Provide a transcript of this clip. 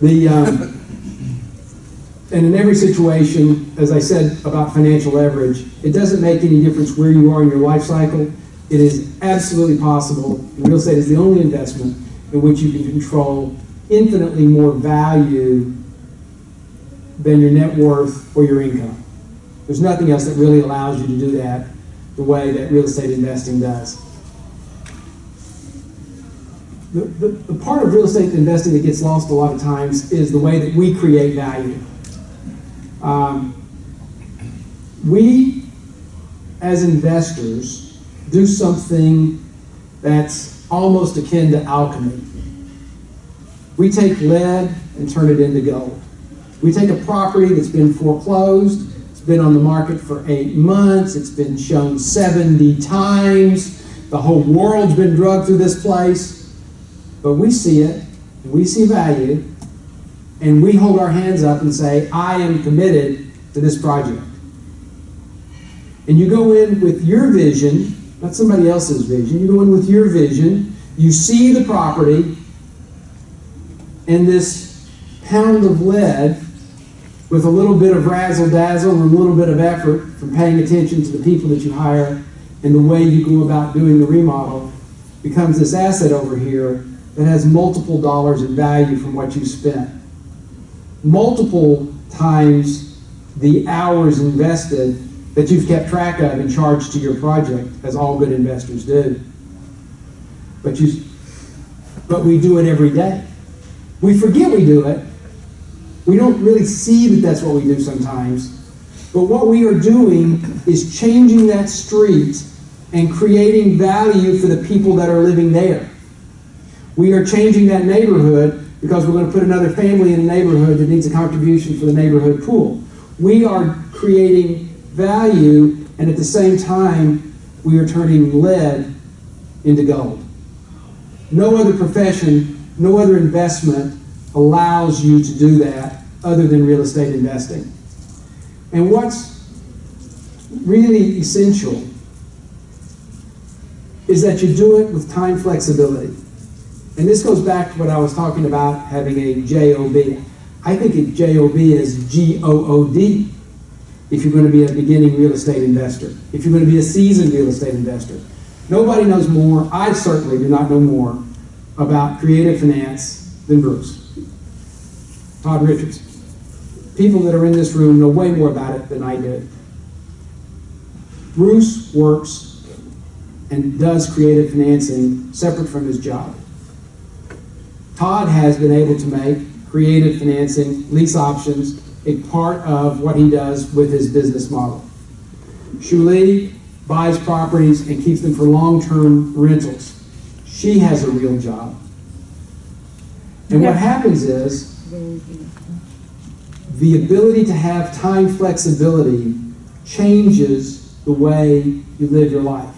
The, um, and in every situation, as I said about financial leverage, it doesn't make any difference where you are in your life cycle. It is absolutely possible, real estate is the only investment in which you can control infinitely more value than your net worth or your income. There's nothing else that really allows you to do that the way that real estate investing does. The, the, the part of real estate investing that gets lost a lot of times is the way that we create value. Um, we, as investors, do something that's almost akin to alchemy. We take lead and turn it into gold. We take a property that's been foreclosed, it's been on the market for eight months, it's been shown 70 times, the whole world's been drugged through this place, but we see it, and we see value, and we hold our hands up and say, I am committed to this project. And you go in with your vision, not somebody else's vision, you go in with your vision, you see the property, and this pound of lead with a little bit of razzle dazzle and a little bit of effort from paying attention to the people that you hire and the way you go about doing the remodel becomes this asset over here that has multiple dollars in value from what you spent multiple times the hours invested that you've kept track of and charged to your project, as all good investors do. But you, but we do it every day. We forget we do it. We don't really see that that's what we do sometimes. But what we are doing is changing that street and creating value for the people that are living there. We are changing that neighborhood because we're going to put another family in the neighborhood that needs a contribution for the neighborhood pool. We are creating value, and at the same time, we are turning lead into gold. No other profession, no other investment allows you to do that other than real estate investing. And what's really essential is that you do it with time flexibility. And this goes back to what I was talking about having a J-O-B. I think a J-O-B is G-O-O-D if you're going to be a beginning real estate investor, if you're going to be a seasoned real estate investor. Nobody knows more, I certainly do not know more about creative finance than Bruce. Todd Richards. People that are in this room know way more about it than I do. Bruce works and does creative financing separate from his job. Todd has been able to make creative financing, lease options, a part of what he does with his business model. Shuli buys properties and keeps them for long-term rentals. She has a real job. And what happens is the ability to have time flexibility changes the way you live your life.